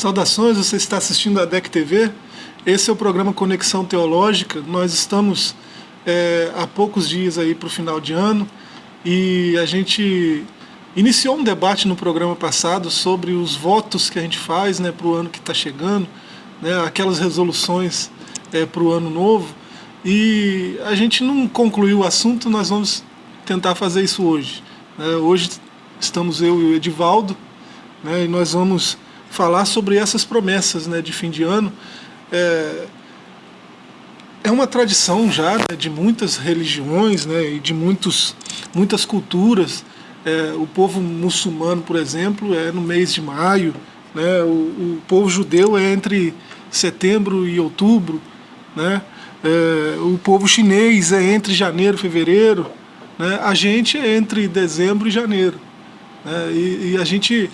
Saudações, você está assistindo a DEC TV. Esse é o programa Conexão Teológica. Nós estamos é, há poucos dias aí para o final de ano e a gente iniciou um debate no programa passado sobre os votos que a gente faz né, para o ano que está chegando, né, aquelas resoluções é, para o ano novo. E a gente não concluiu o assunto, nós vamos tentar fazer isso hoje. Né. Hoje estamos eu e o Edivaldo né, e nós vamos falar sobre essas promessas né, de fim de ano. É, é uma tradição já né, de muitas religiões né, e de muitos, muitas culturas. É, o povo muçulmano, por exemplo, é no mês de maio, né, o, o povo judeu é entre setembro e outubro, né, é, o povo chinês é entre janeiro e fevereiro, né, a gente é entre dezembro e janeiro. Né, e, e a gente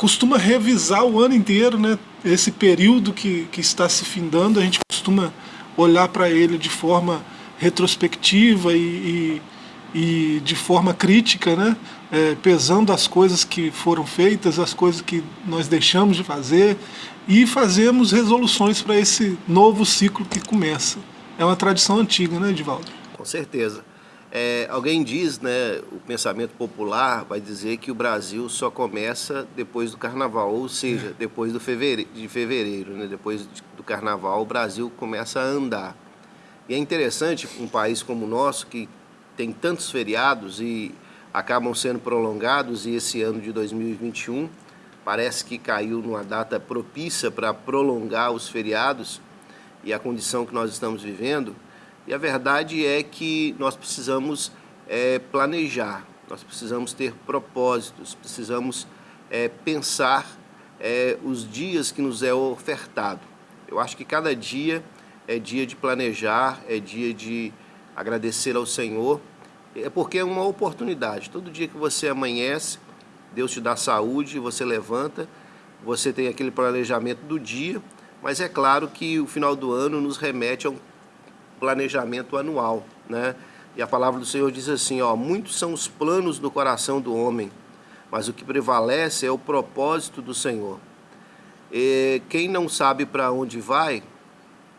costuma revisar o ano inteiro, né? Esse período que, que está se findando, a gente costuma olhar para ele de forma retrospectiva e, e, e de forma crítica, né? É, pesando as coisas que foram feitas, as coisas que nós deixamos de fazer e fazemos resoluções para esse novo ciclo que começa. É uma tradição antiga, né, Edivaldo? Com certeza. É, alguém diz, né, o pensamento popular vai dizer que o Brasil só começa depois do carnaval, ou seja, é. depois do fevereiro, de fevereiro, né, depois do carnaval o Brasil começa a andar. E é interessante um país como o nosso, que tem tantos feriados e acabam sendo prolongados, e esse ano de 2021 parece que caiu numa data propícia para prolongar os feriados e a condição que nós estamos vivendo, e a verdade é que nós precisamos é, planejar, nós precisamos ter propósitos, precisamos é, pensar é, os dias que nos é ofertado. Eu acho que cada dia é dia de planejar, é dia de agradecer ao Senhor, é porque é uma oportunidade. Todo dia que você amanhece, Deus te dá saúde, você levanta, você tem aquele planejamento do dia, mas é claro que o final do ano nos remete a um planejamento anual, né? E a palavra do Senhor diz assim, ó, muitos são os planos do coração do homem, mas o que prevalece é o propósito do Senhor. E quem não sabe para onde vai,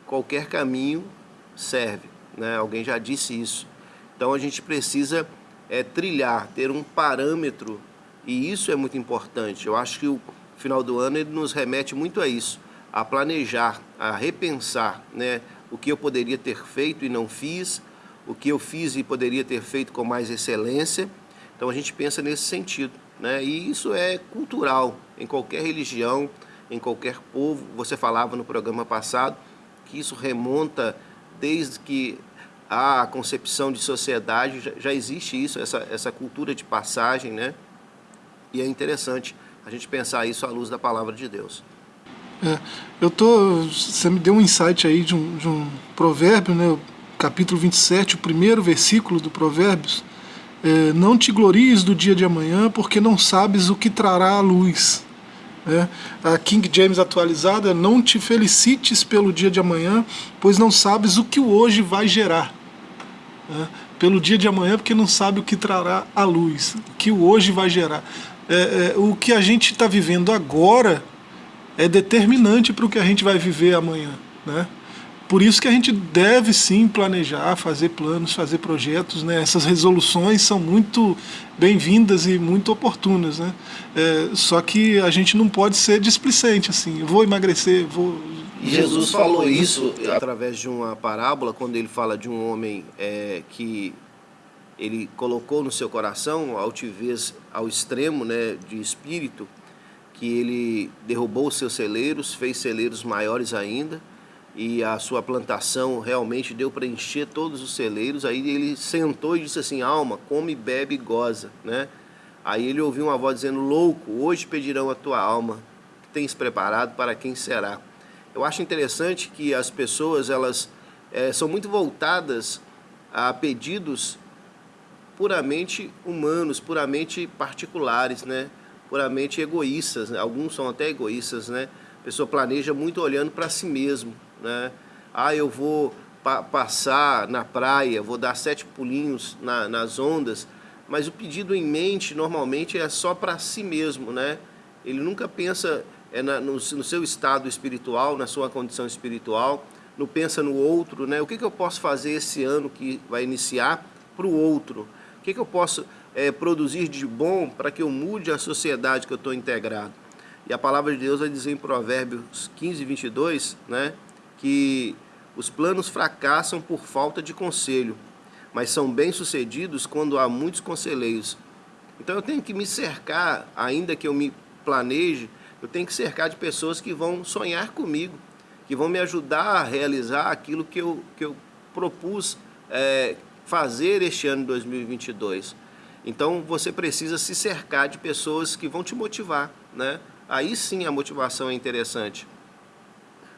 qualquer caminho serve, né? Alguém já disse isso. Então a gente precisa é, trilhar, ter um parâmetro, e isso é muito importante. Eu acho que o final do ano ele nos remete muito a isso, a planejar, a repensar, né? O que eu poderia ter feito e não fiz, o que eu fiz e poderia ter feito com mais excelência. Então a gente pensa nesse sentido. Né? E isso é cultural em qualquer religião, em qualquer povo. Você falava no programa passado que isso remonta desde que a concepção de sociedade, já, existe isso, essa, essa cultura de passagem, né? E é interessante a gente pensar isso à luz da palavra de Deus. É, eu tô, você me deu um insight aí de um, de um provérbio, né, capítulo 27, o primeiro versículo do Provérbios. É, não te glories do dia de amanhã, porque não sabes o que trará a luz. É, a King James atualizada não te felicites pelo dia de amanhã, pois não sabes o que o hoje vai gerar. É, pelo dia de amanhã, porque não sabe o que trará a luz, o que o hoje vai gerar. É, é o que a gente está vivendo agora é determinante para o que a gente vai viver amanhã. Né? Por isso que a gente deve sim planejar, fazer planos, fazer projetos. Né? Essas resoluções são muito bem-vindas e muito oportunas. Né? É, só que a gente não pode ser displicente assim, vou emagrecer, vou... Jesus falou isso através de uma parábola, quando ele fala de um homem é, que ele colocou no seu coração altivez ao extremo né, de espírito, que ele derrubou os seus celeiros, fez celeiros maiores ainda, e a sua plantação realmente deu para encher todos os celeiros. Aí ele sentou e disse assim: Alma, come, bebe e goza. Né? Aí ele ouviu uma voz dizendo: Louco, hoje pedirão a tua alma, que tens preparado para quem será. Eu acho interessante que as pessoas elas é, são muito voltadas a pedidos puramente humanos, puramente particulares, né? Puramente egoístas, né? alguns são até egoístas, né? A pessoa planeja muito olhando para si mesmo, né? Ah, eu vou pa passar na praia, vou dar sete pulinhos na, nas ondas, mas o pedido em mente normalmente é só para si mesmo, né? Ele nunca pensa é na, no, no, seu estado espiritual, na sua condição espiritual, no pensa no outro, né? O que, que eu posso fazer esse ano que vai iniciar para o outro? O que, que eu posso é, produzir de bom para que eu mude a sociedade que eu estou integrado? E a palavra de Deus vai dizer em Provérbios 15, 22, né? Que os planos fracassam por falta de conselho, mas são bem-sucedidos quando há muitos conselheiros. Então eu tenho que me cercar, ainda que eu me planeje, eu tenho que cercar de pessoas que vão sonhar comigo, que vão me ajudar a realizar aquilo que eu, que eu propus é, fazer este ano de 2022. Então você precisa se cercar de pessoas que vão te motivar, né? Aí sim a motivação é interessante.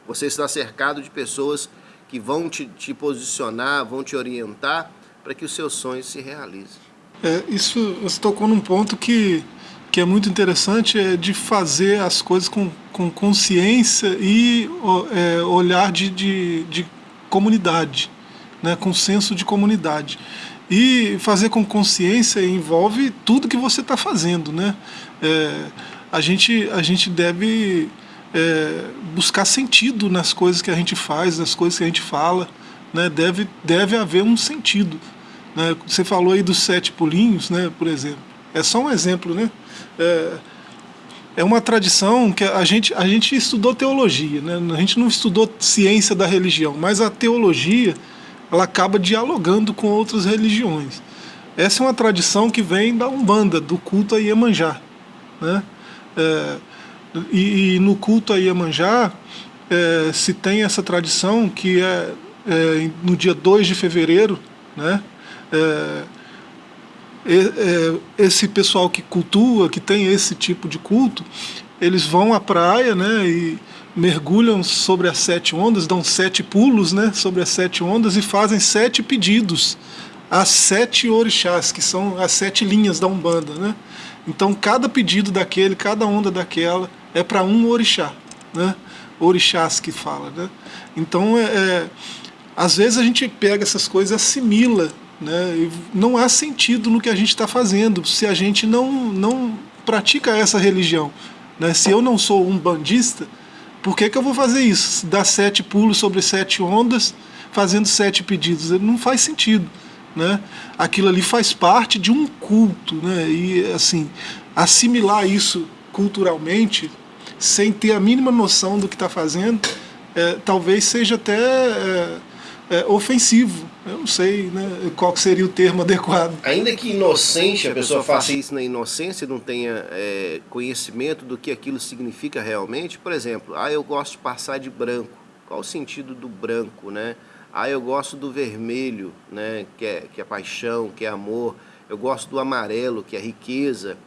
Você está cercado de pessoas que vão te, te posicionar, vão te orientar para que os seus sonhos se realizem. É, isso você tocou num ponto que, que é muito interessante, é de fazer as coisas com, com consciência e é, olhar de, de, de comunidade, né, com senso de comunidade. E fazer com consciência envolve tudo que você está fazendo. Né? É, a, gente, a gente deve é, buscar sentido nas coisas que a gente faz, nas coisas que a gente fala. Né? Deve, deve haver um sentido. Né? Você falou aí dos sete pulinhos, né, por exemplo. É só um exemplo, né? É, é uma tradição que a gente, a gente estudou teologia, né? a gente não estudou ciência da religião, mas a teologia ela acaba dialogando com outras religiões. Essa é uma tradição que vem da Umbanda, do culto a Iemanjá. Né? É, e, e, no culto a Iemanjá é, se tem essa tradição que é, é no dia 2 de fevereiro, né? É, é, esse pessoal que cultua, que tem esse tipo de culto, eles vão à praia né, e mergulham sobre as sete ondas, dão sete pulos né, sobre as sete ondas e fazem sete pedidos às sete orixás, que são as sete linhas da Umbanda. Né? Então cada pedido daquele, cada onda daquela é para um orixá, né? orixás que fala. Né? Então é, é, às vezes a gente pega essas coisas e assimila né? não há sentido no que a gente está fazendo se a gente não, não pratica essa religião. Né? Se eu não sou um bandista, por que, que eu vou fazer isso? Dar sete pulos sobre sete ondas, fazendo sete pedidos. Não faz sentido. Né? Aquilo ali faz parte de um culto. Né? E assim, assimilar isso culturalmente, sem ter a mínima noção do que está fazendo, é, talvez seja até é, é, ofensivo eu não sei né, qual seria o termo adequado. Ainda que inocente, a pessoa faça isso na inocência, não tenha é, conhecimento do que aquilo significa realmente. Por exemplo, ah, eu gosto de passar de branco. Qual o sentido do branco, né? Ah, eu gosto do vermelho, né? Que é, que é paixão, que é amor. Eu gosto do amarelo, que é riqueza.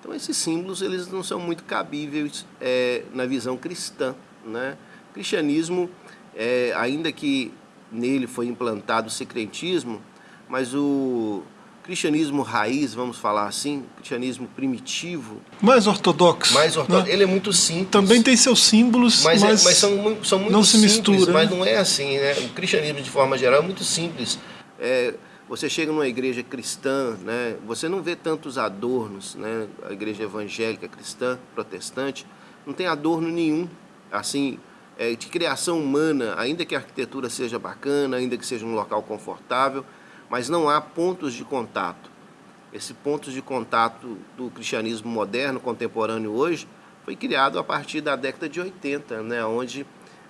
Então esses símbolos eles não são muito cabíveis é, na visão cristã, né? O cristianismo, é, ainda que nele foi implantado o secretismo, mas o cristianismo raiz, vamos falar assim, cristianismo primitivo. Mais ortodoxo. Mais ortodoxo. Né? Ele é muito simples. Também tem seus símbolos, mas, é, mas, mas são, são muito não se simples, mistura, mas né? não é assim, né? O cristianismo, de forma geral, é muito simples. É, você chega numa igreja cristã, né? Você não vê tantos adornos, né? A igreja evangélica, cristã, protestante, não tem adorno nenhum, assim, é, de criação humana, ainda que a arquitetura seja bacana, ainda que seja um local confortável, mas não há pontos de contato. Esse pontos de contato do cristianismo moderno, contemporâneo hoje, foi criado a partir da década de 80, né, onde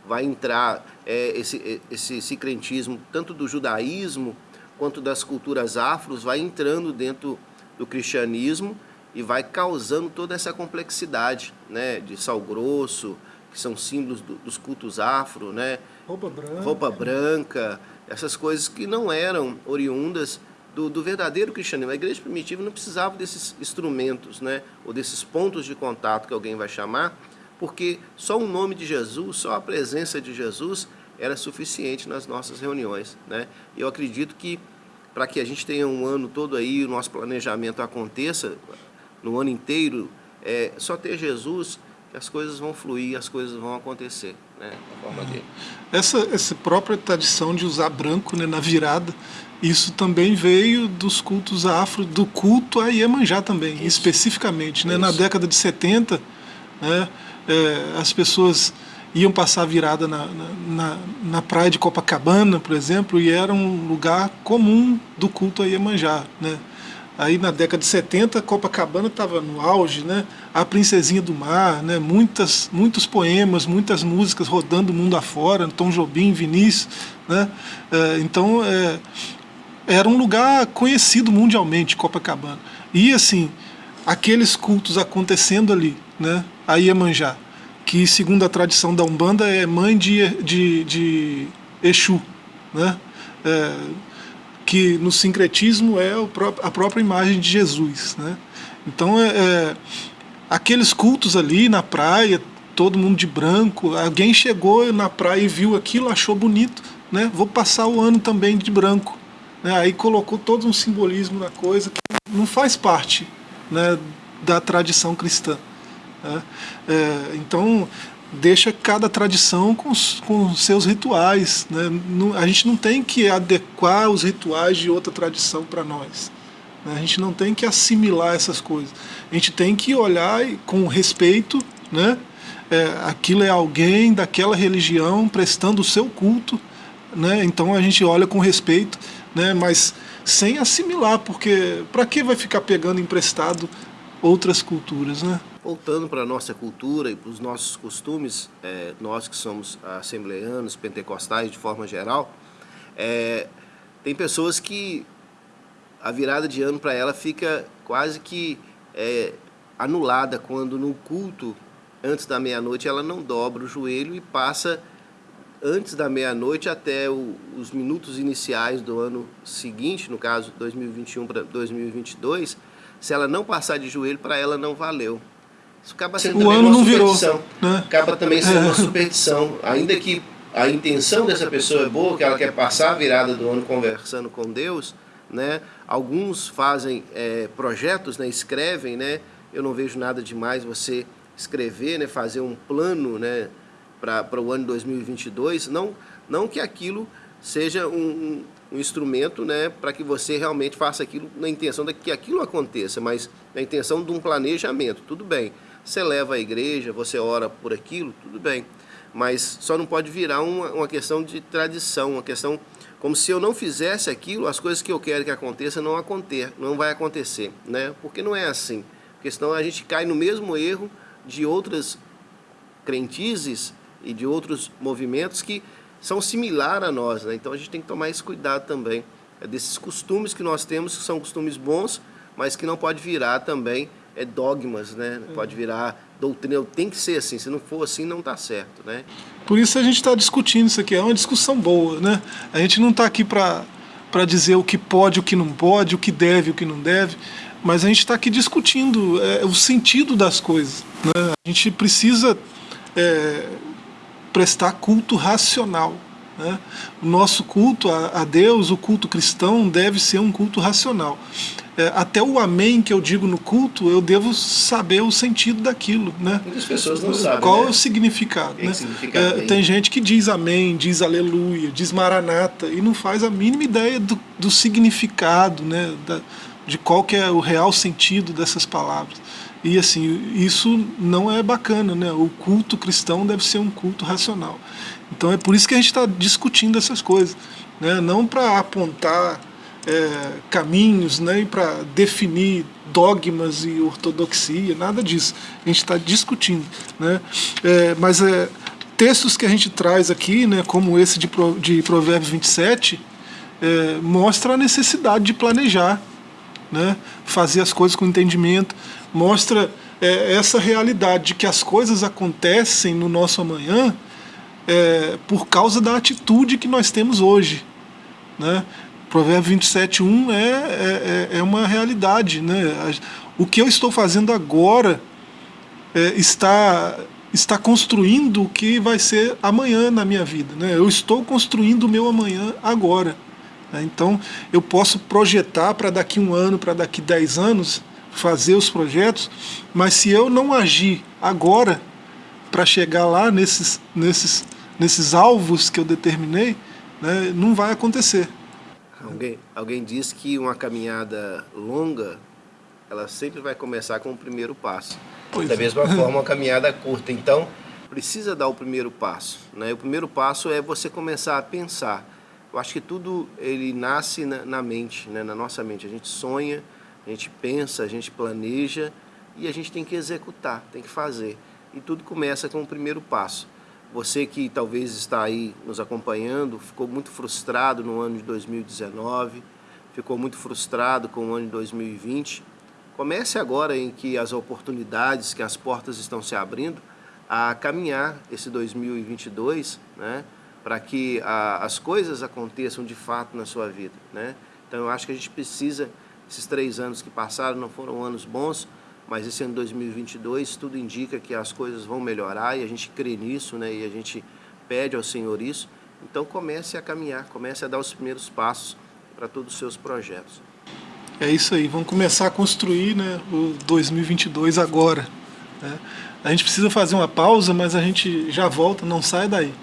vai entrar é, esse, esse sincretismo tanto do judaísmo quanto das culturas afros, vai entrando dentro do cristianismo e vai causando toda essa complexidade né, de sal grosso, que são símbolos do, dos cultos afro, né? Roupa branca. Roupa branca, essas coisas que não eram oriundas do, do, verdadeiro cristianismo. A igreja primitiva não precisava desses instrumentos, né? Ou desses pontos de contato que alguém vai chamar, porque só o nome de Jesus, só a presença de Jesus era suficiente nas nossas reuniões, né? Eu acredito que para que a gente tenha um ano todo aí, o nosso planejamento aconteça no ano inteiro, é, só ter Jesus as coisas vão fluir, as coisas vão acontecer, né, da forma dele. Essa, essa própria tradição de usar branco né, na virada, isso também veio dos cultos afro, do culto a Iemanjá também, isso. especificamente. Né? Na década de 70, Né? É, as pessoas iam passar virada na, na, na, praia de Copacabana, por exemplo, e era um lugar comum do culto a Iemanjá. Né? Aí na década de 70, Copacabana estava no auge, né? A Princesinha do Mar, né? Muitas, muitos poemas, muitas músicas rodando o mundo afora, Tom Jobim, Vinícius, né? É, então, é, era um lugar conhecido mundialmente, Copacabana. E assim, aqueles cultos acontecendo ali, né? A Iemanjá, que segundo a tradição da Umbanda é mãe de, de, de Exu, né? É, que no sincretismo é a própria imagem de Jesus. Né? Então, é, é, aqueles cultos ali na praia, todo mundo de branco, alguém chegou na praia e viu aquilo, achou bonito, né? vou passar o ano também de branco. Né? Aí colocou todo um simbolismo na coisa que não faz parte né, da tradição cristã. Né? É, então, deixa cada tradição com, com seus rituais. Né? Não, a gente não tem que adequar os rituais de outra tradição para nós. Né? A gente não tem que assimilar essas coisas. A gente tem que olhar com respeito, né? É, aquilo é alguém daquela religião prestando o seu culto, né? então a gente olha com respeito, né? mas sem assimilar, porque para que vai ficar pegando emprestado outras culturas? Né? Voltando para a nossa cultura e para os nossos costumes, é, nós que somos assembleanos, pentecostais de forma geral, é, tem pessoas que a virada de ano para ela fica quase que é, anulada quando no culto, antes da meia-noite, ela não dobra o joelho e passa antes da meia-noite até o, os minutos iniciais do ano seguinte, no caso 2021 para 2022, se ela não passar de joelho, para ela não valeu. Isso acaba sendo o ano não virou, né? Acaba também sendo uma superstição. Ainda que a intenção dessa pessoa é boa, que ela quer passar a virada do ano conversando com Deus, né? Alguns fazem é, projetos, né? escrevem, né? Eu não vejo nada demais você escrever, né? fazer um plano né? para o ano 2022. Não, não que aquilo seja um, um instrumento né? para que você realmente faça aquilo na intenção de que aquilo aconteça, mas na intenção de um planejamento. Tudo bem você leva à igreja, você ora por aquilo, tudo bem. Mas só não pode virar uma, uma questão de tradição, uma questão como se eu não fizesse aquilo, as coisas que eu quero que aconteça não acontecer, não vai acontecer, né? Porque não é assim. Porque senão a gente cai no mesmo erro de outras crentizes e de outros movimentos que são similares a nós, né? Então a gente tem que tomar esse cuidado também é desses costumes que nós temos, que são costumes bons, mas que não pode virar também é dogmas, né? Pode virar doutrina, tem que ser assim, se não for assim não está certo, né? Por isso a gente está discutindo isso aqui, é uma discussão boa, né? A gente não está aqui para para dizer o que pode, o que não pode, o que deve, o que não deve, mas a gente está aqui discutindo é, o sentido das coisas. Né? A gente precisa é, prestar culto racional. Né? O nosso culto a, a Deus, o culto cristão, deve ser um culto racional é, até o amém que eu digo no culto, eu devo saber o sentido daquilo. Né? Muitas pessoas não sabem. Qual né? é o significado? Né? É, tem gente que diz amém, diz aleluia, diz maranata, e não faz a mínima ideia do, do significado, né? Da, de qual que é o real sentido dessas palavras. E assim, isso não é bacana, né? O culto cristão deve ser um culto racional. Então é por isso que a gente está discutindo essas coisas. Né? Não para apontar é, caminhos né, para definir dogmas e ortodoxia, nada disso. A gente está discutindo. Né? É, mas é, textos que a gente traz aqui, né, como esse de, de Provérbios 27, é, mostra a necessidade de planejar, né, fazer as coisas com entendimento, mostra é, essa realidade de que as coisas acontecem no nosso amanhã é, por causa da atitude que nós temos hoje. Né? Provérbio 27.1 é, é, é, é uma realidade. Né? O que eu estou fazendo agora é, está, está construindo o que vai ser amanhã na minha vida. Né? Eu estou construindo o meu amanhã agora. Né? Então eu posso projetar para daqui um ano, para daqui dez anos, fazer os projetos, mas se eu não agir agora para chegar lá nesses, nesses, nesses alvos que eu determinei, né, não vai acontecer. Alguém, alguém diz que uma caminhada longa, ela sempre vai começar com o primeiro passo. Pois da é. mesma forma, uma caminhada curta. Então, precisa dar o primeiro passo. Né? O primeiro passo é você começar a pensar. Eu acho que tudo ele nasce na, na mente, né? na nossa mente. A gente sonha, a gente pensa, a gente planeja e a gente tem que executar, tem que fazer. E tudo começa com o primeiro passo. Você que talvez está aí nos acompanhando, ficou muito frustrado no ano de 2019, ficou muito frustrado com o ano de 2020. Comece agora em que as oportunidades, que as portas estão se abrindo, a caminhar esse 2022, né, para que a, as coisas aconteçam de fato na sua vida, né? Então eu acho que a gente precisa, esses três anos que passaram não foram anos bons, mas esse ano 2022 tudo indica que as coisas vão melhorar e a gente crê nisso, né? E a gente pede ao Senhor isso. Então comece a caminhar, comece a dar os primeiros passos para todos os seus projetos. É isso aí, vamos começar a construir né, o 2022 agora. Né? A gente precisa fazer uma pausa, mas a gente já volta, não sai daí.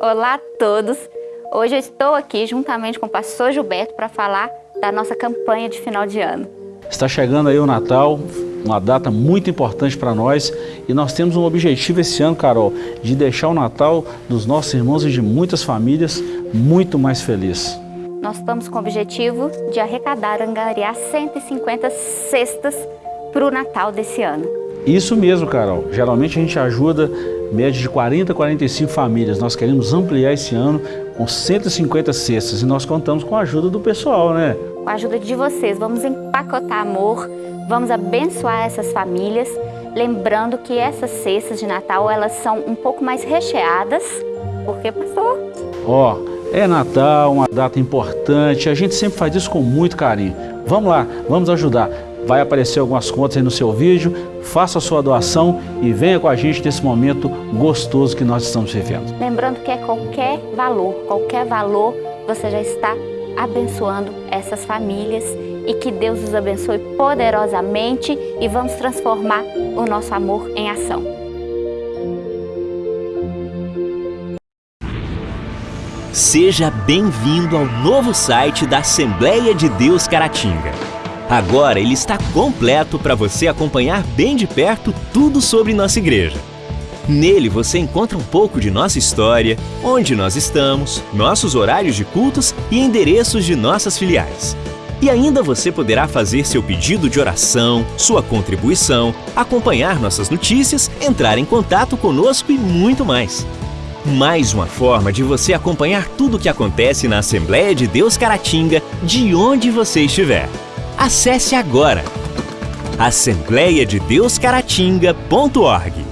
Olá a todos! Hoje eu estou aqui juntamente com o pastor Gilberto para falar da nossa campanha de final de ano. Está chegando aí o Natal, uma data muito importante para nós e nós temos um objetivo esse ano, Carol, de deixar o Natal dos nossos irmãos e de muitas famílias muito mais feliz. Nós estamos com o objetivo de arrecadar, angariar 150 cestas para o Natal desse ano. Isso mesmo, Carol. Geralmente a gente ajuda média de 40 a 45 famílias. Nós queremos ampliar esse ano com 150 cestas e nós contamos com a ajuda do pessoal, né? Com a ajuda de vocês, vamos empacotar amor, vamos abençoar essas famílias, lembrando que essas cestas de Natal, elas são um pouco mais recheadas, porque, pastor? Ó, oh, é Natal, uma data importante, a gente sempre faz isso com muito carinho. Vamos lá, vamos ajudar. Vai aparecer algumas contas aí no seu vídeo, faça a sua doação e venha com a gente nesse momento gostoso que nós estamos vivendo. Lembrando que é qualquer valor, qualquer valor, você já está abençoando essas famílias e que Deus os abençoe poderosamente e vamos transformar o nosso amor em ação. Seja bem-vindo ao novo site da Assembleia de Deus Caratinga. Agora ele está completo para você acompanhar bem de perto tudo sobre nossa igreja. Nele você encontra um pouco de nossa história, onde nós estamos, nossos horários de cultos e endereços de nossas filiais. E ainda você poderá fazer seu pedido de oração, sua contribuição, acompanhar nossas notícias, entrar em contato conosco e muito mais. Mais uma forma de você acompanhar tudo o que acontece na Assembleia de Deus Caratinga, de onde você estiver. Acesse agora. Assembleiadedeuscaratinga.org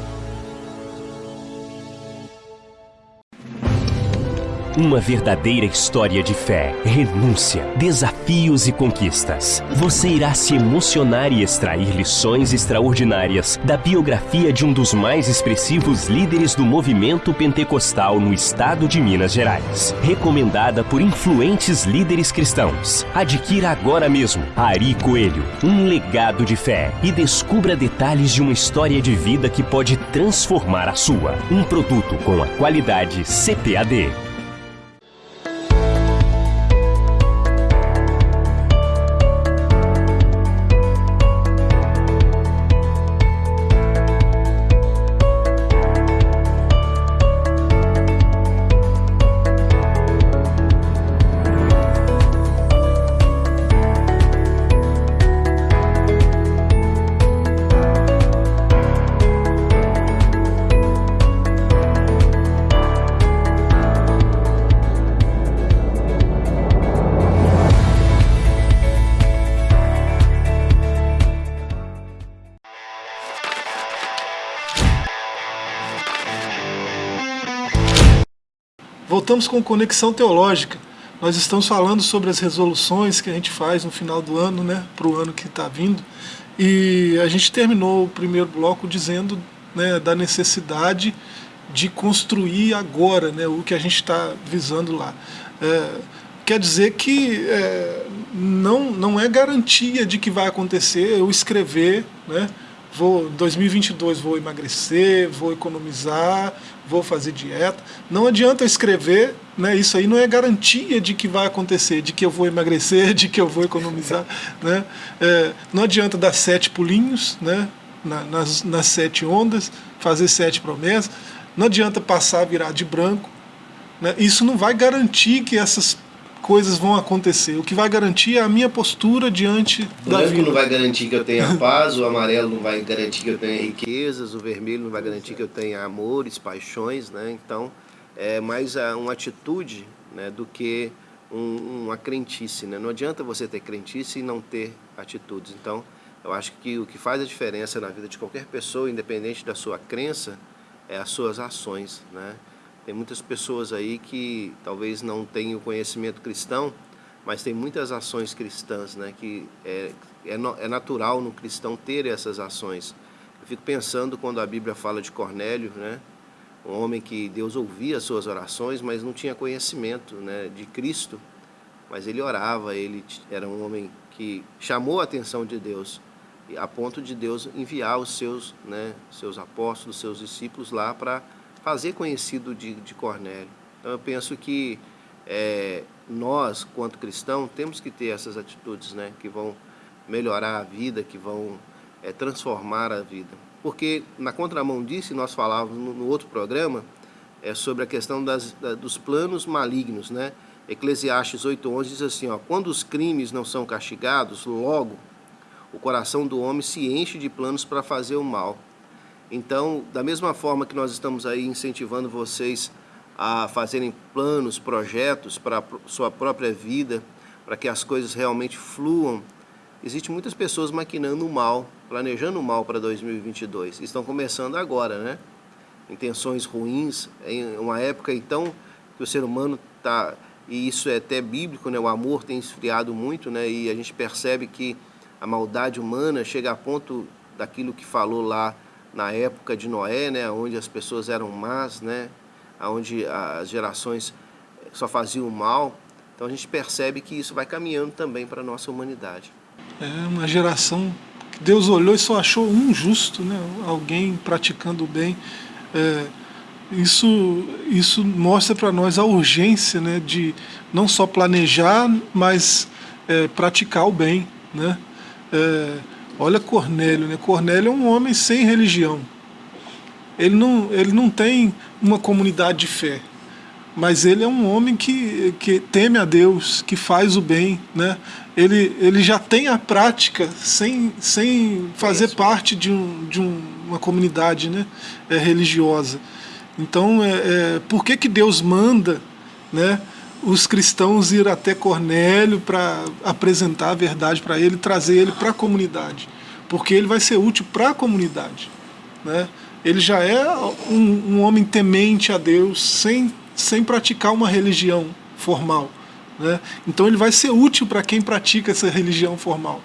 Uma verdadeira história de fé, renúncia, desafios e conquistas. Você irá se emocionar e extrair lições extraordinárias da biografia de um dos mais expressivos líderes do movimento pentecostal no estado de Minas Gerais. Recomendada por influentes líderes cristãos. Adquira agora mesmo Ari Coelho, um legado de fé e descubra detalhes de uma história de vida que pode transformar a sua. Um produto com a qualidade CPAD. Voltamos com Conexão Teológica. Nós estamos falando sobre as resoluções que a gente faz no final do ano, né, para o ano que está vindo. E a gente terminou o primeiro bloco dizendo né, da necessidade de construir agora né, o que a gente está visando lá. É, quer dizer que é, não, não é garantia de que vai acontecer eu escrever né, vou 2022 vou emagrecer, vou economizar, vou fazer dieta. Não adianta escrever, né? Isso aí não é garantia de que vai acontecer, de que eu vou emagrecer, de que eu vou economizar, né? É, não adianta dar sete pulinhos, né? Na, nas, nas sete ondas, fazer sete promessas. Não adianta passar virar de branco. Né? Isso não vai garantir que essas coisas vão acontecer. O que vai garantir é a minha postura diante o da vida. não vai garantir que eu tenha paz, o amarelo não vai garantir que eu tenha riquezas, o vermelho não vai garantir que eu tenha amores, paixões, né? Então, é mais uma atitude né, do que um, uma crentice, né? Não adianta você ter crentice e não ter atitudes. Então, eu acho que o que faz a diferença na vida de qualquer pessoa, independente da sua crença, é as suas ações, né? Tem muitas pessoas aí que talvez não tenham conhecimento cristão, mas tem muitas ações cristãs, né? Que é, é, é natural no cristão ter essas ações. Eu fico pensando quando a Bíblia fala de Cornélio, né? Um homem que Deus ouvia as suas orações, mas não tinha conhecimento né, de Cristo. Mas ele orava, ele era um homem que chamou a atenção de Deus, a ponto de Deus enviar os seus, né, seus apóstolos, seus discípulos lá para fazer conhecido de, de Cornélio. Então eu penso que é, nós, quanto cristãos, temos que ter essas atitudes né, que vão melhorar a vida, que vão é, transformar a vida. Porque na contramão disso, nós falávamos no, no outro programa, é sobre a questão das, da, dos planos malignos. Né? Eclesiastes 8.11 diz assim, ó, quando os crimes não são castigados, logo o coração do homem se enche de planos para fazer o mal. Então, da mesma forma que nós estamos aí incentivando vocês a fazerem planos, projetos para a sua própria vida, para que as coisas realmente fluam, existem muitas pessoas maquinando o mal, planejando o mal para 2022. Estão começando agora, né? Intenções ruins, em uma época então que o ser humano está, e isso é até bíblico, né? O amor tem esfriado muito, né? E a gente percebe que a maldade humana chega a ponto daquilo que falou lá na época de Noé, né, onde as pessoas eram más, né, onde as gerações só faziam mal. Então a gente percebe que isso vai caminhando também para a nossa humanidade. É uma geração que Deus olhou e só achou um justo, né, alguém praticando o bem. É, isso, isso mostra para nós a urgência né, de não só planejar, mas é, praticar o bem. Né? É, Olha Cornélio, né? Cornélio é um homem sem religião. Ele não, ele não tem uma comunidade de fé, mas ele é um homem que, que teme a Deus, que faz o bem, né? Ele, ele já tem a prática sem, sem fazer parte de, um, de um, uma comunidade né? é, religiosa. Então, é, é, por que, que Deus manda né, os cristãos ir até Cornélio para apresentar a verdade para ele, trazer ele para a comunidade, porque ele vai ser útil para a comunidade. Né? Ele já é um, um, homem temente a Deus sem, sem praticar uma religião formal. Né? Então ele vai ser útil para quem pratica essa religião formal,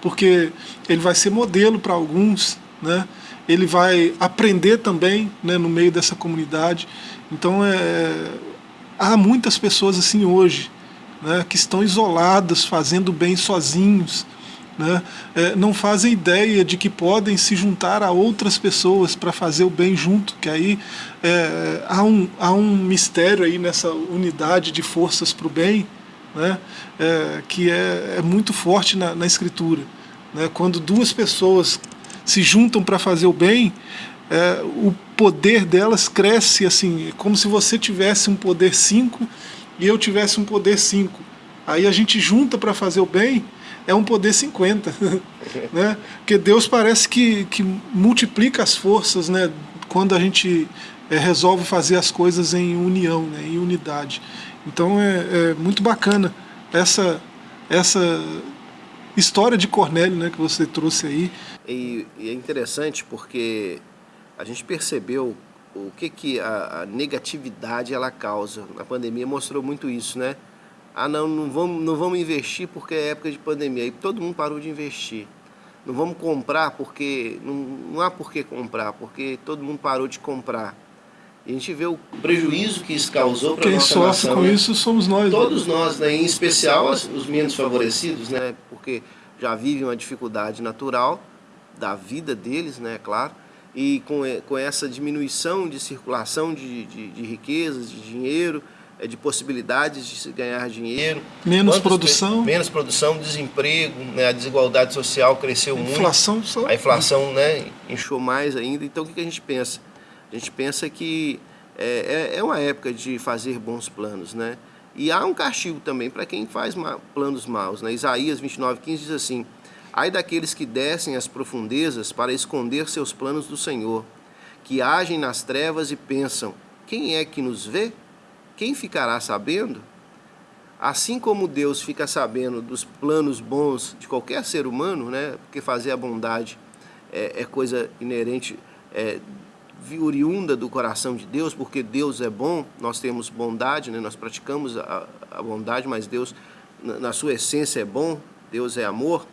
porque ele vai ser modelo para alguns, né? ele vai aprender também né, no meio dessa comunidade. Então é, há muitas pessoas assim hoje, né, que estão isoladas, fazendo bem sozinhos, né, é, não fazem ideia de que podem se juntar a outras pessoas para fazer o bem junto, que aí é, há, um, há um mistério aí nessa unidade de forças para o bem, né, é, que é, é muito forte na, na Escritura. Né, quando duas pessoas se juntam para fazer o bem, é, o poder delas cresce assim, como se você tivesse um poder 5 e eu tivesse um poder 5. Aí a gente junta para fazer o bem, é um poder 50. né? Porque Deus parece que, que multiplica as forças né? quando a gente é, resolve fazer as coisas em união, né? em unidade. Então é, é muito bacana essa, essa história de Cornélio né, que você trouxe aí. E, e é interessante porque a gente percebeu o que, que a, a, negatividade ela causa. A pandemia mostrou muito isso, né? Ah, não, não vamos, não vamos investir porque é época de pandemia. E todo mundo parou de investir. Não vamos comprar porque... Não, não há por que comprar, porque todo mundo parou de comprar. E a gente vê o prejuízo que isso causou para a nossa Quem sofre com né? isso somos nós. Né? Todos nós, né? em especial os menos favorecidos, né? porque já vivem uma dificuldade natural da vida deles, né, claro, e com, com essa diminuição de circulação de, de, de riquezas, de dinheiro, é, de possibilidades de se ganhar dinheiro. Menos Quantos produção. Menos produção, desemprego, né, a desigualdade social cresceu a muito. Inflação só. A inflação né, inchou mais ainda. Então o que a gente pensa? A gente pensa que é, é, é uma época de fazer bons planos, né? E há um castigo também para quem faz planos maus. Né? Isaías 29, 15 diz assim, Ai daqueles que descem às profundezas para esconder seus planos do Senhor, que agem nas trevas e pensam, quem é que nos vê? Quem ficará sabendo? Assim como Deus fica sabendo dos planos bons de qualquer ser humano, né? porque fazer a bondade é, é coisa inerente, é, oriunda do coração de Deus, porque Deus é bom, nós temos bondade, né? nós praticamos a, a bondade, mas Deus, na, na, sua essência, é bom, Deus é amor.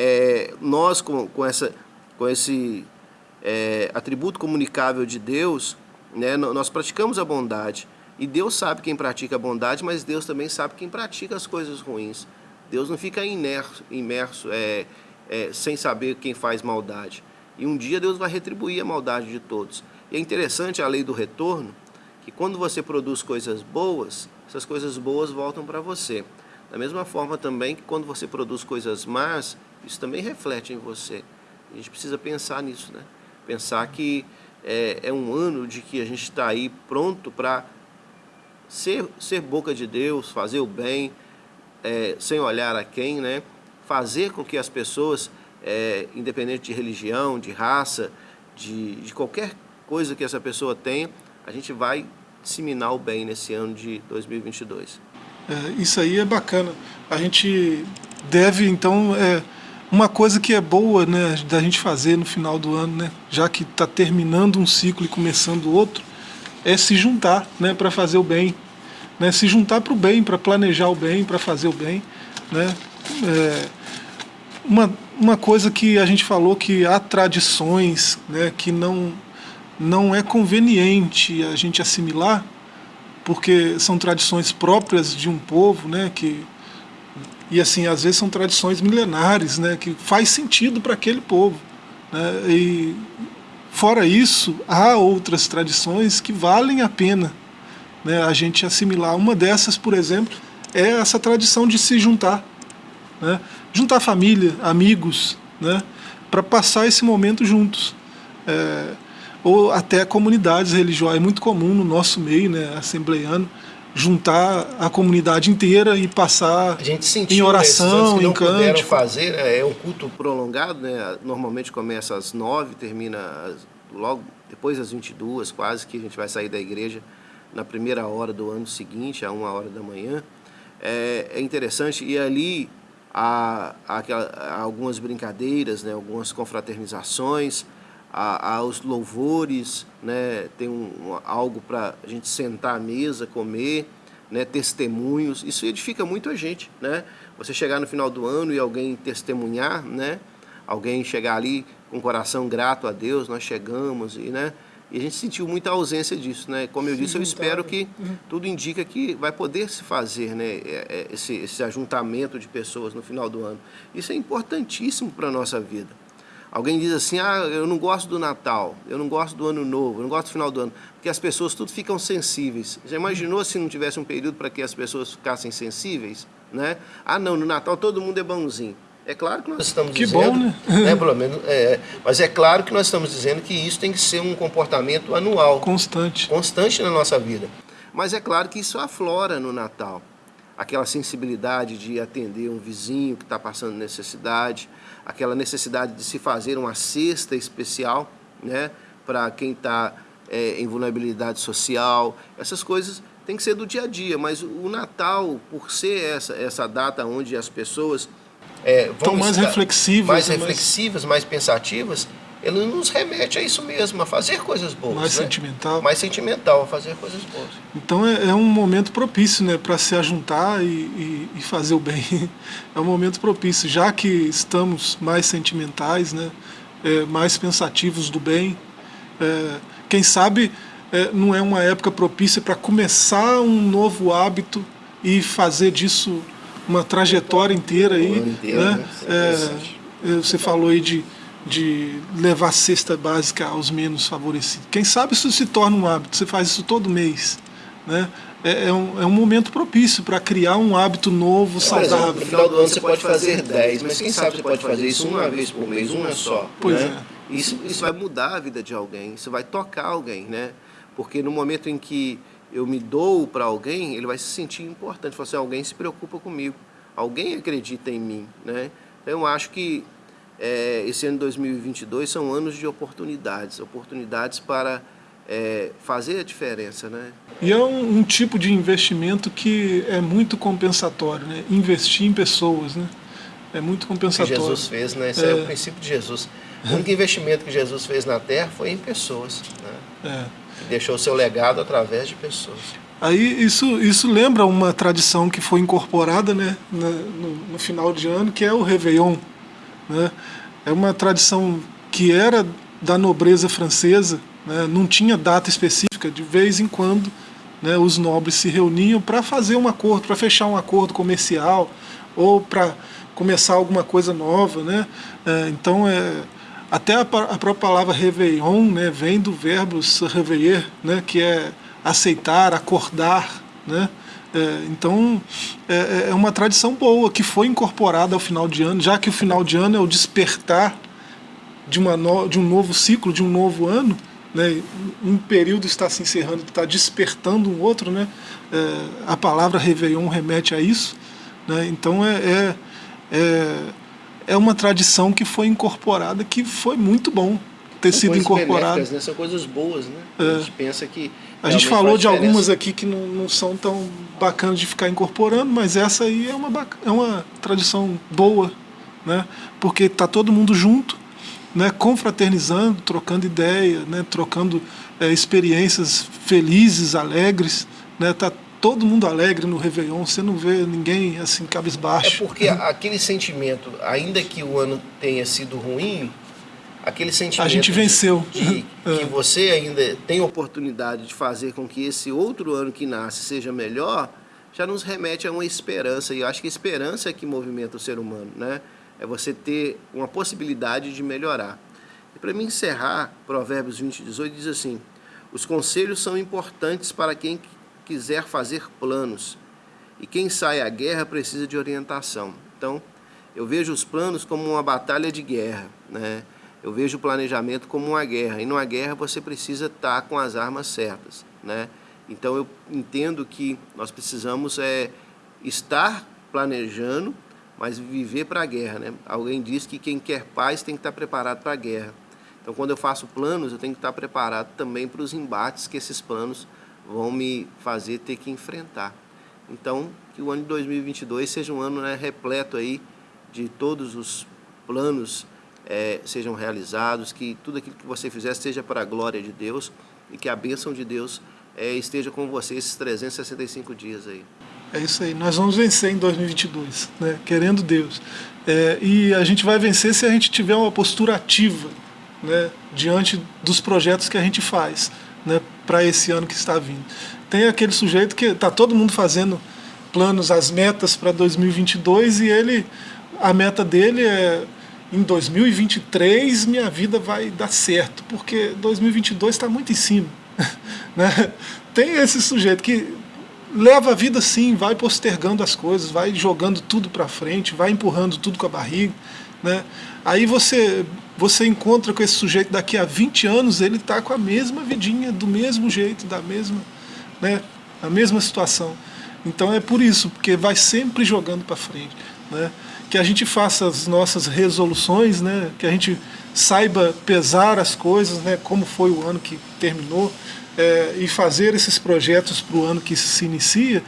É, nós, com, com, essa, com esse é, atributo comunicável de Deus, né? nós praticamos a bondade. E Deus sabe quem pratica a bondade, mas Deus também sabe quem pratica as coisas ruins. Deus não fica imerso, é, é, sem saber quem faz maldade. E um dia Deus vai retribuir a maldade de todos. E é interessante a lei do retorno, que quando você produz coisas boas, essas coisas boas voltam para você. Da mesma forma também que quando você produz coisas más, isso também reflete em você. A gente precisa pensar nisso, né? Pensar que é, é um ano de que a gente está aí pronto para ser, ser boca de Deus, fazer o bem, é, sem olhar a quem, né? fazer com que as pessoas, é, independente de religião, de raça, de, de qualquer coisa que essa pessoa tenha, a gente vai disseminar o bem nesse ano de 2022. É, isso aí é bacana. A gente deve, então, é, uma coisa que é boa né, da gente fazer no final do ano, né, já que está terminando um ciclo e começando outro, é se juntar né, para fazer o bem. Né, se juntar para o bem, para planejar o bem, para fazer o bem. Né. É, uma, uma coisa que a gente falou que há tradições né, que não, não é conveniente a gente assimilar, porque são tradições próprias de um povo, né, que, e assim, às vezes são tradições milenares, né, que faz sentido para aquele povo. Né, e Fora isso, há outras tradições que valem a pena né, a gente assimilar. Uma dessas, por exemplo, é essa tradição de se juntar. Né, juntar família, amigos, né, para passar esse momento juntos. É, ou até comunidades religiosas. É muito comum no nosso meio, né, assembleiano, juntar a comunidade inteira e passar sentiu, em oração, né, em canto. fazer, né, é um culto prolongado, né, normalmente começa às nove, termina logo depois das 22, quase que a gente vai sair da igreja na primeira hora do ano seguinte, a uma hora da manhã. É, é interessante, e ali há, há, há, algumas brincadeiras, né, algumas confraternizações, há, há os louvores, né, tem um, algo para a gente sentar à mesa, comer, né, testemunhos, isso edifica muito a gente, né? Você chegar no final do ano e alguém testemunhar, né? Alguém chegar ali com o coração grato a Deus, nós chegamos e, né? E a gente sentiu muita ausência disso, né? Como eu disse, eu espero que uhum. tudo indica que vai poder se fazer, né? É, é, esse, esse ajuntamento de pessoas no final do ano. Isso é importantíssimo para a nossa vida. Alguém diz assim, ah, eu não gosto do Natal, eu não gosto do Ano Novo, eu não gosto do final do ano, porque as pessoas tudo ficam sensíveis. Já imaginou se não tivesse um período para que as pessoas ficassem sensíveis? Né? Ah, não, no Natal todo mundo é bonzinho. É claro que nós estamos que dizendo... bom, né? né pelo menos, é, mas é claro que nós estamos dizendo que isso tem que ser um comportamento anual. Constante. Constante na nossa vida. Mas é claro que isso aflora no Natal. Aquela sensibilidade de atender um vizinho que está passando necessidade, aquela necessidade de se fazer uma cesta especial né, para quem está é, em vulnerabilidade social. Essas coisas têm que ser do dia a dia, mas o Natal, por ser essa, essa data onde as pessoas é, estão mais reflexivas, mais reflexivas, mais pensativas, ele nos remete a isso mesmo, a fazer coisas boas. Mais né? sentimental. Mais sentimental, a fazer coisas boas. Então é, é um momento propício né, para se ajuntar e, e, e, fazer o bem. É um momento propício, já que estamos mais sentimentais, né, é, mais pensativos do bem. É, quem sabe é, não é uma época propícia para começar um novo hábito e fazer disso uma trajetória inteira aí. Inteiro, né? né? É, você falou aí de de levar cesta básica aos menos favorecidos. Quem sabe isso se torna um hábito, você faz isso todo mês. Né? É, é, um, é um momento propício para criar um hábito novo, saudável. no final do ano você pode fazer 10, mas quem sabe você pode fazer isso uma vez por mês, uma só. Pois né? é. Isso, isso vai mudar a vida de alguém, isso vai tocar alguém, né? Porque no momento em que eu me dou para alguém, ele vai se sentir importante. Falar assim, alguém se preocupa comigo, alguém acredita em mim, né? Então eu acho que é, esse ano de 2022 são anos de oportunidades, oportunidades para é, fazer a diferença, né? E é um, um, tipo de investimento que é muito compensatório, né? Investir em pessoas, né? É muito compensatório. Que Jesus fez, né? Esse é, é o princípio de Jesus. O único investimento que Jesus fez na Terra foi em pessoas, né? É. Deixou seu legado através de pessoas. Aí isso, isso lembra uma tradição que foi incorporada né, no, no final de ano, que é o Réveillon. Né? É uma tradição que era da nobreza francesa, né? não tinha data específica, de vez em quando né, os nobres se reuniam para fazer um acordo, para fechar um acordo comercial ou para começar alguma coisa nova. Né? É, então, é, até a, a, própria palavra Réveillon né, vem do verbo se réveiller, né, que é aceitar, acordar, né? É, então é, é, uma tradição boa que foi incorporada ao final de ano, já que o final de ano é o despertar de, uma no, de um novo ciclo, de um novo ano, né? um período está se encerrando, está despertando um outro, né? É, a palavra Réveillon remete a isso, né? então é, é, é, é uma tradição que foi incorporada, que foi muito bom ter São sido incorporada. Né? São coisas boas, né? É. A gente pensa que a gente falou de algumas aqui que não, não, são tão bacanas de ficar incorporando, mas essa aí é uma, é uma tradição boa, né? porque está todo mundo junto, né? confraternizando, trocando ideia, né? trocando é, experiências felizes, alegres. Né? Tá todo mundo alegre no Réveillon, você não vê ninguém assim cabisbaixo. É porque aquele sentimento, ainda que o ano tenha sido ruim, aquele sentimento a gente venceu de, que você ainda tem oportunidade de fazer com que esse outro ano que nasce seja melhor, já nos remete a uma esperança. E eu acho que a esperança é que movimenta o ser humano, né? É você ter uma possibilidade de melhorar. E para mim encerrar, Provérbios 20, 18 diz assim: Os conselhos são importantes para quem quiser fazer planos, e quem sai à guerra precisa de orientação. Então, eu vejo os planos como uma batalha de guerra, né? Eu vejo o planejamento como uma guerra, e numa guerra você precisa estar com as armas certas. Né? Então eu entendo que nós precisamos é, estar planejando, mas viver para a guerra. Né? Alguém diz que quem quer paz tem que estar preparado para a guerra. Então quando eu faço planos, eu tenho que estar preparado também para os embates que esses planos vão me fazer ter que enfrentar. Então, que o ano de 2022 seja um ano né, repleto aí de todos os planos é, sejam realizados, que tudo aquilo que você fizer seja para a glória de Deus e que a bênção de Deus é, esteja com você esses 365 dias aí. É isso aí, nós vamos vencer em 2022, né? querendo Deus. É, e a gente vai vencer se a gente tiver uma postura ativa né? diante dos projetos que a gente faz né? para esse ano que está vindo. Tem aquele sujeito que está todo mundo fazendo planos, as metas para 2022 e ele, a meta dele é em 2023 minha vida vai dar certo, porque 2022 está muito em cima. né? Tem esse sujeito que leva a vida assim, vai postergando as coisas, vai jogando tudo para frente, vai empurrando tudo com a barriga. Né? Aí você, você encontra com esse sujeito daqui a 20 anos, ele está com a mesma vidinha, do mesmo jeito, da mesma, né? a mesma situação. Então é por isso, porque vai sempre jogando para frente. Né? Que a gente faça as nossas resoluções, né? que a gente saiba pesar as coisas, né? como foi o ano que terminou, é, e fazer esses projetos para o ano que se inicia,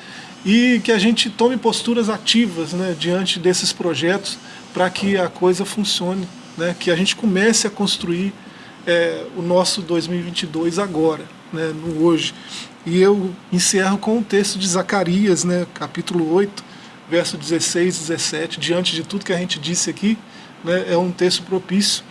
e que a gente tome posturas ativas né? diante desses projetos para que a coisa funcione, né? que a gente comece a construir é, o nosso 2022 agora, né? no hoje. E eu encerro com o texto de Zacarias, né? capítulo 8, verso 16, 17, diante de tudo que a gente disse aqui, né, é um texto propício.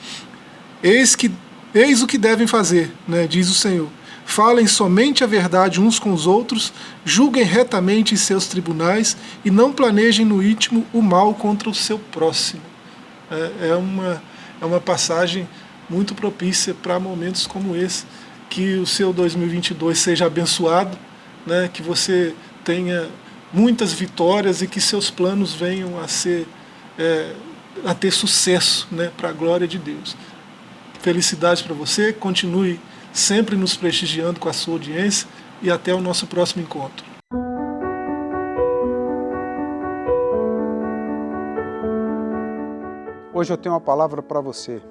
Eis, que, eis o que devem fazer, né, diz o Senhor. Falem somente a verdade uns com os outros, julguem retamente em seus tribunais e não planejem no íntimo o mal contra o seu próximo. É, é uma, é uma passagem muito propícia para momentos como esse. Que o seu 2022 seja abençoado, né? que você tenha muitas vitórias e que seus planos venham a ser é, a ter sucesso né? para a glória de Deus. Felicidades para você, continue sempre nos prestigiando com a sua audiência e até o nosso próximo encontro. Hoje eu tenho uma palavra para você.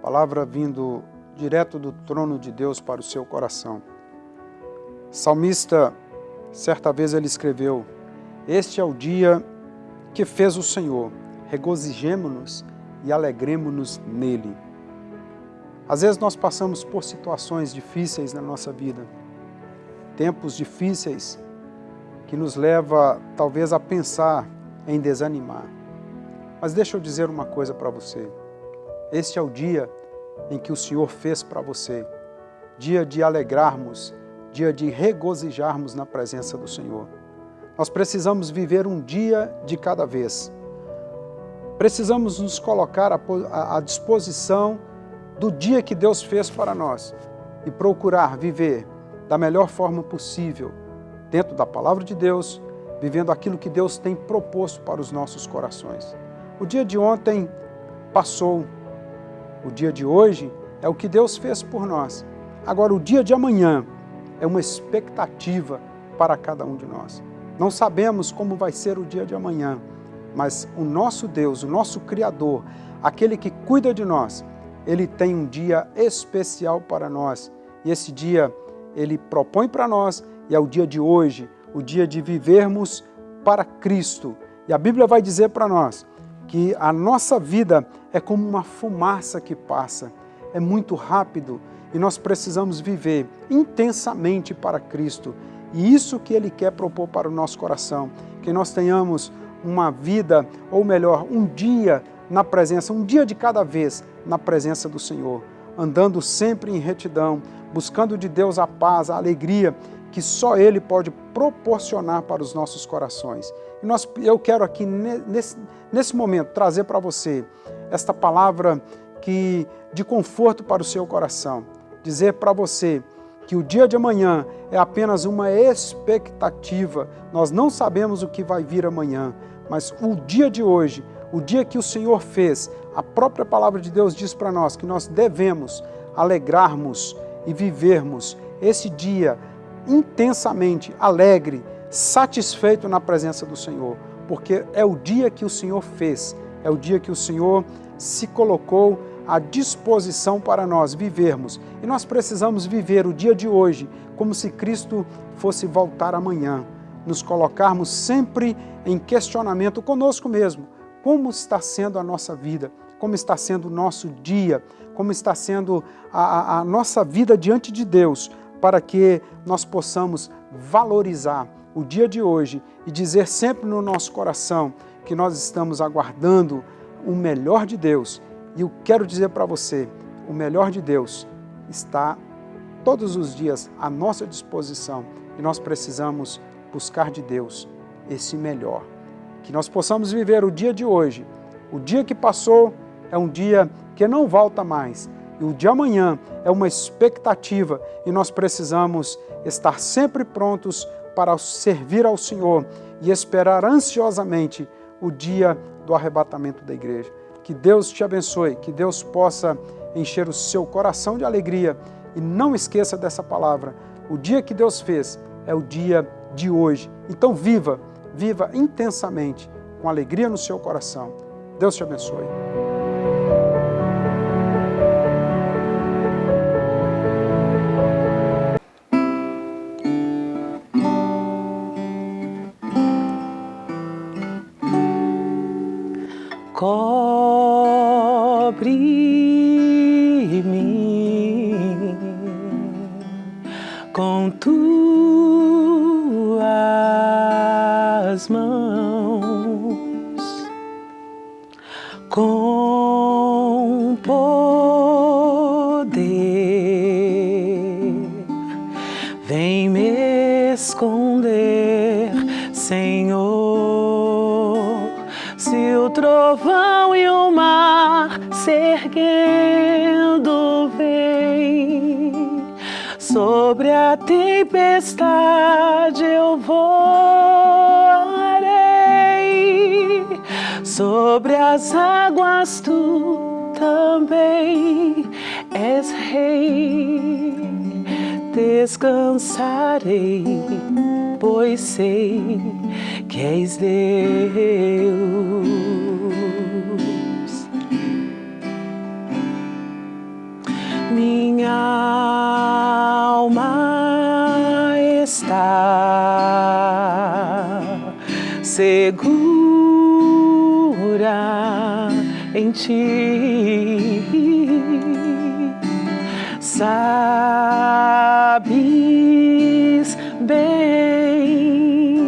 Palavra vindo direto do trono de Deus para o seu coração. Salmista, certa vez ele escreveu: Este é o dia que fez o Senhor, regozijemo-nos e alegremo-nos nele. Às vezes nós passamos por situações difíceis na nossa vida, tempos difíceis que nos leva talvez a pensar em desanimar. Mas deixa eu dizer uma coisa para você. Este é o dia em que o Senhor fez para você. Dia de alegrarmos, dia de regozijarmos na presença do Senhor. Nós precisamos viver um dia de cada vez. Precisamos nos colocar à disposição do dia que Deus fez para nós e procurar viver da melhor forma possível, dentro da palavra de Deus, vivendo aquilo que Deus tem proposto para os nossos corações. O dia de ontem passou, o dia de hoje é o que Deus fez por nós. Agora, o dia de amanhã é uma expectativa para cada um de nós. Não sabemos como vai ser o dia de amanhã, mas o nosso Deus, o nosso Criador, aquele que cuida de nós, ele tem um dia especial para nós. E esse dia ele propõe para nós e é o dia de hoje, o dia de vivermos para Cristo. E a Bíblia vai dizer para nós que a nossa vida é como uma fumaça que passa, é muito rápido e nós precisamos viver intensamente para Cristo. E isso que Ele quer propor para o nosso coração, que nós tenhamos uma vida, ou melhor, um dia na presença, um dia de cada vez na presença do Senhor, andando sempre em retidão, buscando de Deus a paz, a alegria que só Ele pode proporcionar para os nossos corações. E nós, eu quero aqui, nesse, nesse momento, trazer para você esta palavra que, de conforto para o seu coração. Dizer para você que o dia de amanhã é apenas uma expectativa. Nós não sabemos o que vai vir amanhã, mas o dia de hoje, o dia que o Senhor fez, a própria palavra de Deus diz para nós que nós devemos alegrarmos e vivermos esse dia intensamente alegre, satisfeito na presença do Senhor, porque é o dia que o Senhor fez, é o dia que o Senhor se colocou à disposição para nós vivermos. E nós precisamos viver o dia de hoje como se Cristo fosse voltar amanhã, nos colocarmos sempre em questionamento conosco mesmo. Como está sendo a nossa vida? Como está sendo o nosso dia? Como está sendo a, a, a nossa vida diante de Deus? para que nós possamos valorizar o dia de hoje e dizer sempre no nosso coração que nós estamos aguardando o melhor de Deus. E eu quero dizer para você, o melhor de Deus está todos os dias à nossa disposição e nós precisamos buscar de Deus esse melhor. Que nós possamos viver o dia de hoje. O dia que passou é um dia que não volta mais, e o de amanhã é uma expectativa e nós precisamos estar sempre prontos para servir ao Senhor e esperar ansiosamente o dia do arrebatamento da igreja. Que Deus te abençoe, que Deus possa encher o seu coração de alegria e não esqueça dessa palavra. O dia que Deus fez é o dia de hoje. Então viva, viva intensamente, com alegria no seu coração. Deus te abençoe. Vem me esconder, Senhor, se o trovão e o mar se erguendo vem. Sobre a tempestade eu voarei, sobre as águas tu também és rei Descansarei, pois sei que és Deus. minha alma está segura em ti. Sabes bem.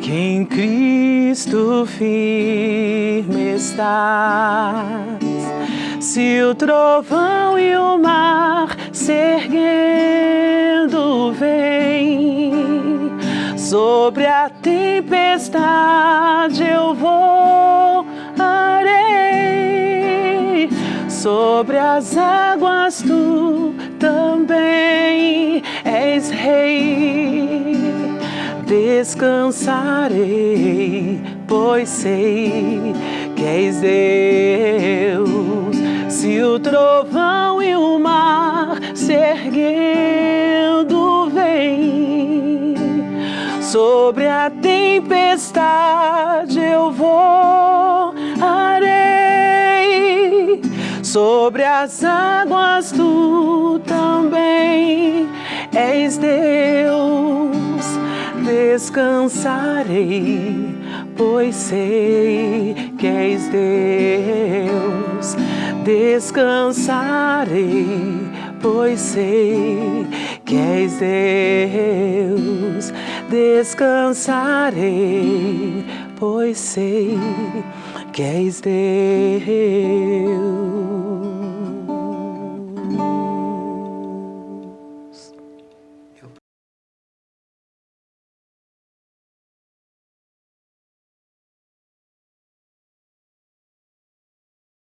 Que em Cristo firme está se o trovão e o mar se erguendo vem, sobre a tempestade eu voarei, sobre as águas tu também és rei. Descansarei, pois sei que és Deus se o trovão e o mar se erguendo vem, sobre a tempestade eu voarei, sobre as águas tu também és Deus, descansarei, pois sei que és Deus descansarei, pois sei que és Deus. Descansarei, pois sei que és Deus.